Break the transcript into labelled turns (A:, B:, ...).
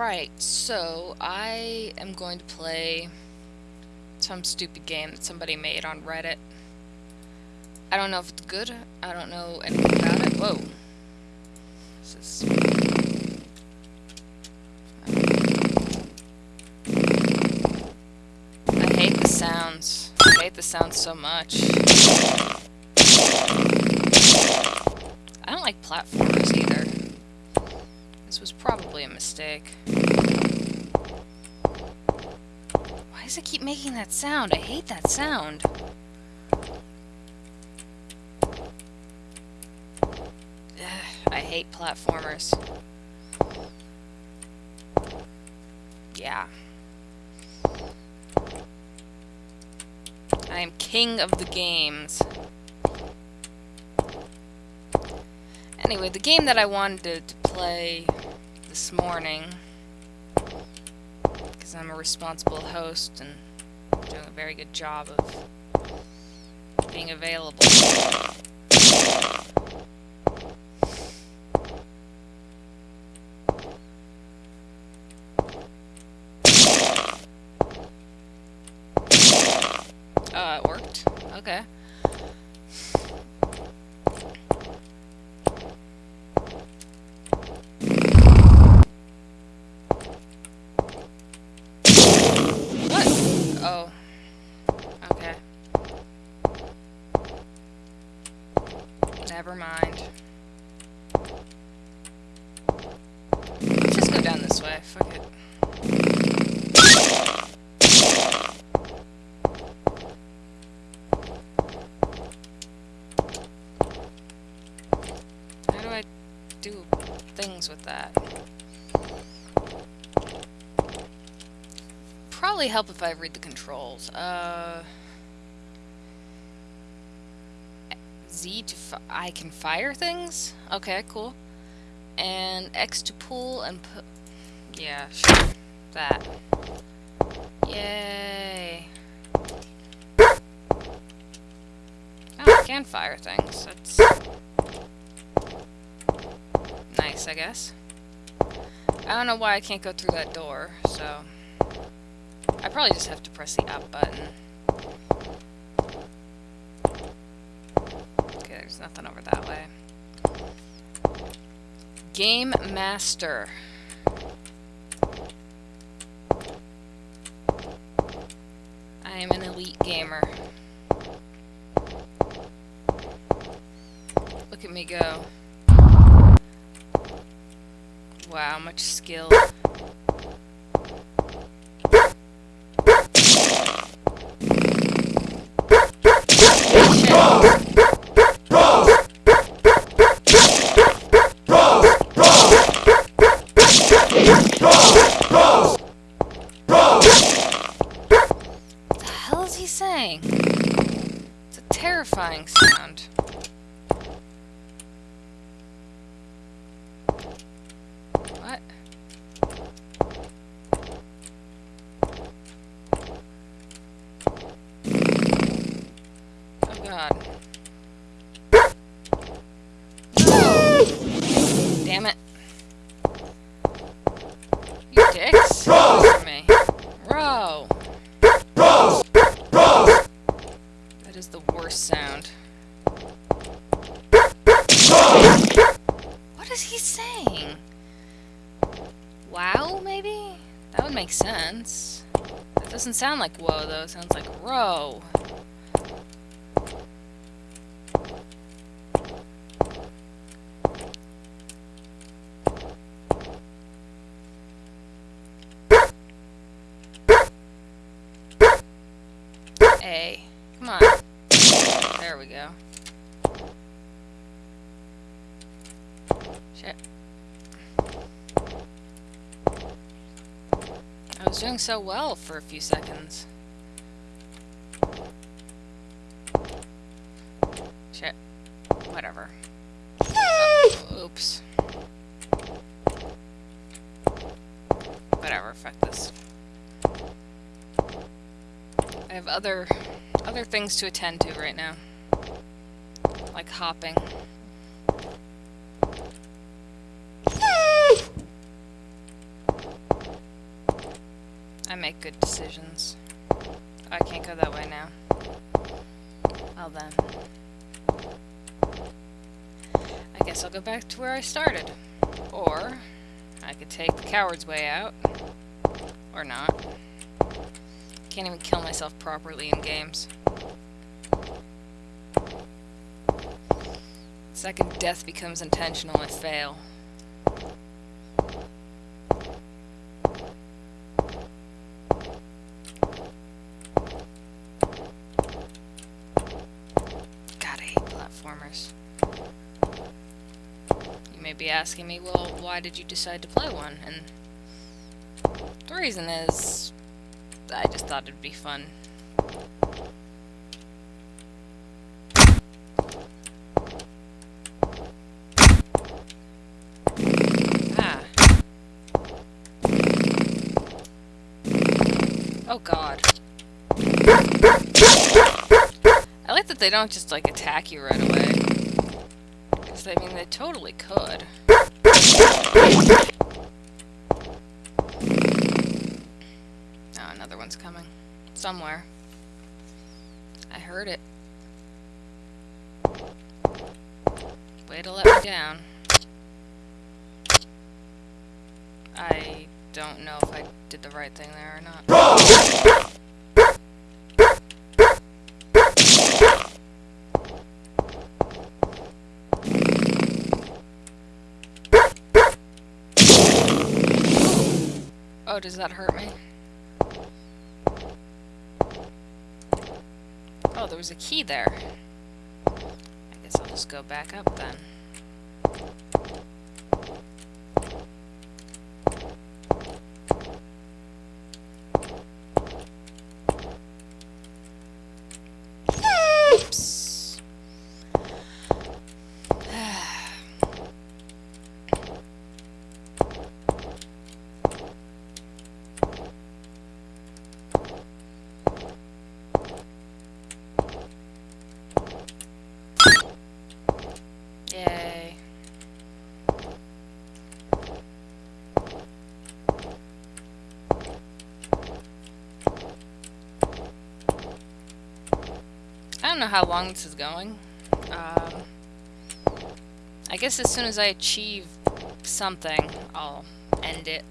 A: Right, so I am going to play some stupid game that somebody made on Reddit. I don't know if it's good. I don't know anything about it. Whoa. This is... I hate the sounds. I hate the sounds so much. I don't like was probably a mistake. Why does it keep making that sound? I hate that sound. Ugh, I hate platformers. Yeah. I am king of the games. Anyway, the game that I wanted to play this morning, because I'm a responsible host and doing a very good job of being available. Uh, it worked. Okay. What? Oh. Okay. Never mind. Let's just go down this way. Fuck it. How do I do things with that? Probably help if I read the controls. Uh, Z to I can fire things? Okay, cool. And X to pull and put... Yeah, sure. That. Yay. Oh, I can fire things. That's nice, I guess. I don't know why I can't go through that door, so... I probably just have to press the up button. Okay, there's nothing over that way. Game Master. I am an elite gamer. Look at me go. Wow, much skill. Dicks. For me. Row. That is the worst sound. What is he saying? Wow, maybe? That would make sense. That doesn't sound like whoa, though. It sounds like row. A. Come on. There we go. Shit. I was doing so well for a few seconds. Shit. Whatever. Oh, oops. Whatever, fuck this. I have other other things to attend to right now. Like hopping. I make good decisions. I can't go that way now. Well then. I guess I'll go back to where I started. Or, I could take the coward's way out. Or not. Can't even kill myself properly in games. Second death becomes intentional, I fail. You may be asking me, well, why did you decide to play one? And the reason is, I just thought it'd be fun. Ah. Oh god. I like that they don't just, like, attack you right away. Because, I mean, they totally could. Coming. Somewhere. I heard it. Way to let me down. I don't know if I did the right thing there or not. Oh, does that hurt me? Oh, there was a key there. I guess I'll just go back up then. Oops. Yay. I don't know how long this is going. Um, I guess as soon as I achieve something, I'll end it.